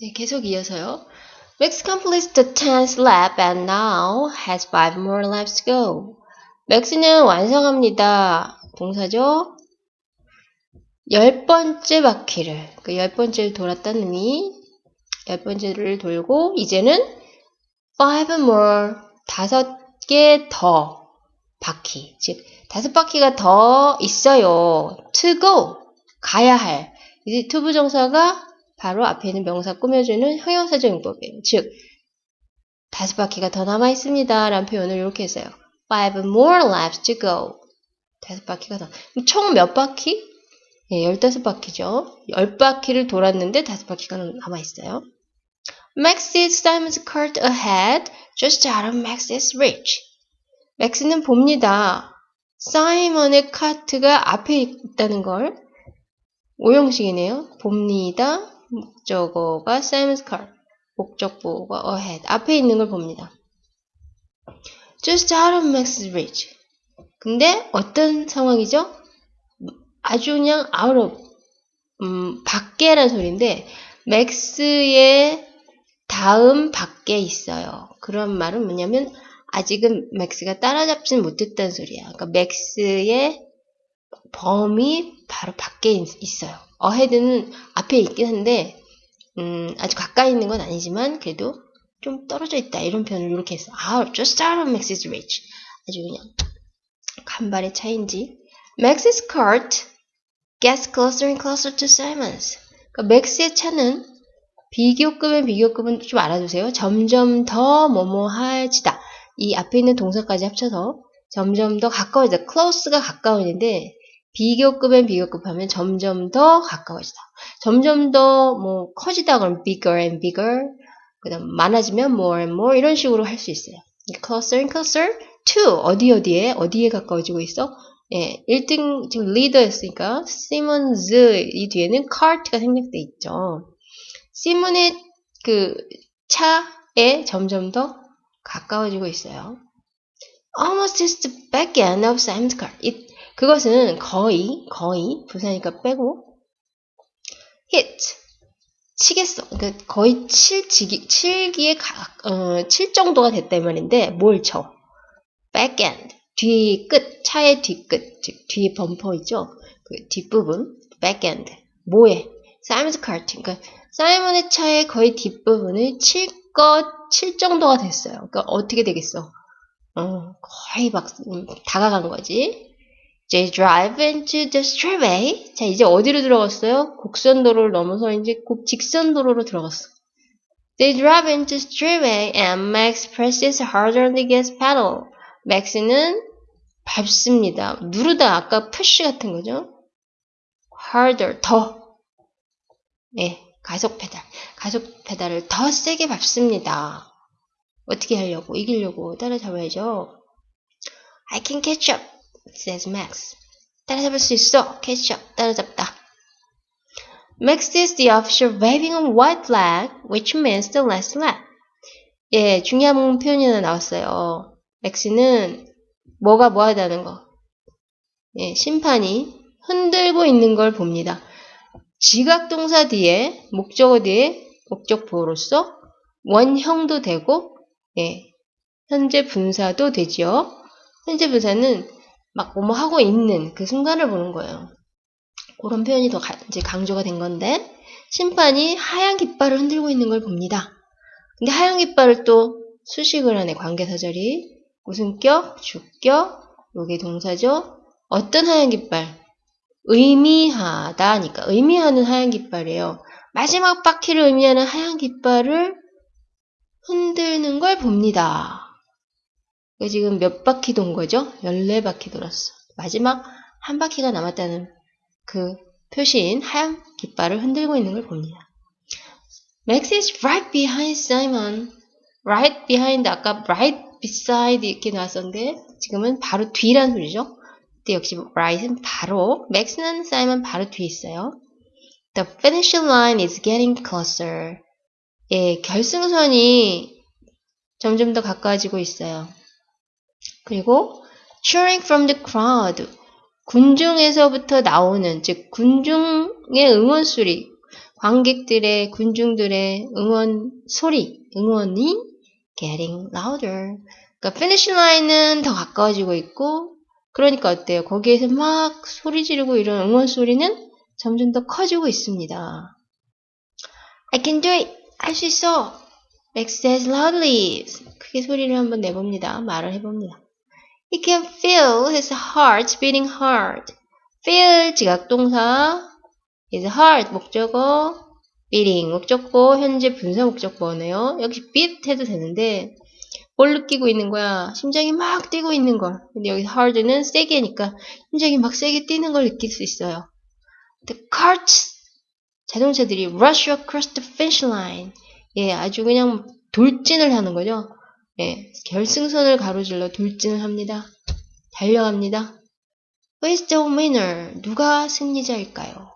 네, 계속 이어서요. Max completes the 10th lap and now has 5 more laps to go. 맥스는 완성합니다. 동사죠? 열 번째 바퀴를, 그 열 번째를 돌았다는 의미, 열 번째를 돌고, 이제는 5 more, 다섯 개 더 바퀴, 즉, 다섯 바퀴가 더 있어요. to go, 가야 할. 이제 to 부정사가 바로 앞에 있는 명사 꾸며주는 형용사적 용법이에요. 즉, 다섯 바퀴가 더 남아 있습니다. 라는 표현을 이렇게 했어요. Five more laps to go. 다섯 바퀴가 더. 총 몇 바퀴? 예, 열다섯 바퀴죠. 열 바퀴를 돌았는데 다섯 바퀴가 남아 있어요. Max sees Simon's cart ahead, just out of Max's reach. 맥스는 봅니다. 사이먼의 카트가 앞에 있다는 걸 오형식이네요. 봅니다. 목적어가 Sam's car, 목적보가 ahead, 앞에 있는 걸 봅니다. Just out of Max's reach. 근데 어떤 상황이죠? 아주 그냥 out of, 음, 밖에란 소리인데, 맥스의 다음 밖에 있어요. 그런 말은 뭐냐면, 아직은 맥스가 따라잡지는 못했다는 소리야. 그러니까 맥스의 범위 바로 밖에 있어요. 어헤드는 앞에 있긴 한데 음, 아주 가까이 있는 건 아니지만 그래도 좀 떨어져 있다 이런 표현을 이렇게 했어. 아, just out of Max's reach. 아주 그냥 간발의 차인지. Max's cart gets closer and closer to Simon's. 그러니까 맥스의 차는 비교급은 비교급은 좀 알아두세요. 점점 더 뭐뭐해지다. 이 앞에 있는 동사까지 합쳐서 점점 더 가까워지다. close가 가까워지는데 비교급엔 비교급 하면 점점 더 가까워지다. 점점 더 뭐 커지다 그러면 bigger and bigger. 그 다음 많아지면 more and more 이런 식으로 할 수 있어요. closer and closer to 어디 어디에 어디에 가까워지고 있어? 예, 1등 지금 리더였으니까 시몬즈 이 뒤에는 카트가 생략돼 있죠. 시몬의 그 차에 점점 더 가까워지고 있어요. Almost is the back end of Simon's car. It 그것은 거의, 거의, 부사니까 빼고, hit, 치겠어. 그러니까 거의 칠, 지기, 칠기에 가, 어, 칠 정도가 이 말인데, 뭘 쳐? backend, 뒤 끝, 차의 뒤끝, 즉, 뒤에 범퍼 있죠? 그 뒷부분, backend. 뭐에? 사이먼스 카트. 그러니까, 사이먼의 차의 거의 뒷부분을 칠 것, 칠 정도가 됐어요. 그러니까 어떻게 되겠어? 어, 거의 막, 음, 다가간 거지. They drive into the straightway. 자, 이제 어디로 들어갔어요? 곡선 도로를 넘어서 이제 국 직선 도로로 들어갔어. They drive into straightway and Max presses harder on the gas pedal. Max는 밟습니다. 누르다 아까 push 같은 거죠? harder 더. 네, 가속 페달. 가속 페달을 더 세게 밟습니다. 어떻게 하려고? 이기려고 따라잡아야죠. I can catch up. Says Max. 따라잡을 수 있어. up. 따라잡다. Max sees the officer waving a white flag, which means the last lap. 예, 중요한 표현이 하나 나왔어요. 맥스는 뭐가 뭐 하다는 거. 예, 심판이 흔들고 있는 걸 봅니다. 지각동사 뒤에, 목적어 뒤에 목적보호로서 원형도 되고, 예, 현재 분사도 되지요. 현재 분사는 막 뭐뭐 하고 있는 그 순간을 보는 거예요. 그런 표현이 더 가, 이제 강조가 된 건데 심판이 하얀 깃발을 흔들고 있는 걸 봅니다. 근데 하얀 깃발을 또 수식을 하네 관계사절이 무슨 격, 주격, 여기 동사죠. 어떤 하얀 깃발? 의미하다니까 의미하는 하얀 깃발이에요. 마지막 바퀴를 의미하는 하얀 깃발을 흔들는 걸 봅니다. 지금 몇 바퀴 돈 거죠? 14바퀴 돌았어. 마지막 한 바퀴가 남았다는 그 표시인 하얀 깃발을 흔들고 있는 걸 봅니다. Max is right behind Simon. Right behind 아까 right beside 이렇게 나왔었는데 지금은 바로 뒤란 소리죠. 근데 역시 right은 바로 Max는 Simon 바로 뒤에 있어요. The finish line is getting closer. 예, 결승선이 점점 더 가까워지고 있어요. 그리고 cheering from the crowd. 군중에서부터 나오는, 즉, 군중의 응원 소리. 관객들의, 군중들의 응원 소리, 응원이 getting louder. 그러니까 finish line은 더 가까워지고 있고, 그러니까 어때요? 거기에서 막 소리 지르고 이런 응원 소리는 점점 더 커지고 있습니다. I can do it! 할 수 있어! Max says loudly. 크게 소리를 한번 내봅니다. 말을 해봅니다. He can feel his heart beating hard. feel 지각동사 his heart 목적어 beating 목적어 현재 분사 목적어네요. 여기 beat 해도 되는데 뭘 느끼고 있는 거야? 심장이 막 뛰고 있는 걸. 근데 여기 hard는 세게니까 심장이 막 세게 뛰는 걸 느낄 수 있어요. The carts 자동차들이 rush across the finish line. 예, 아주 그냥 돌진을 하는 거죠. 예, 결승선을 가로질러 돌진을 합니다. 달려갑니다. Who is the winner? 누가 승리자일까요?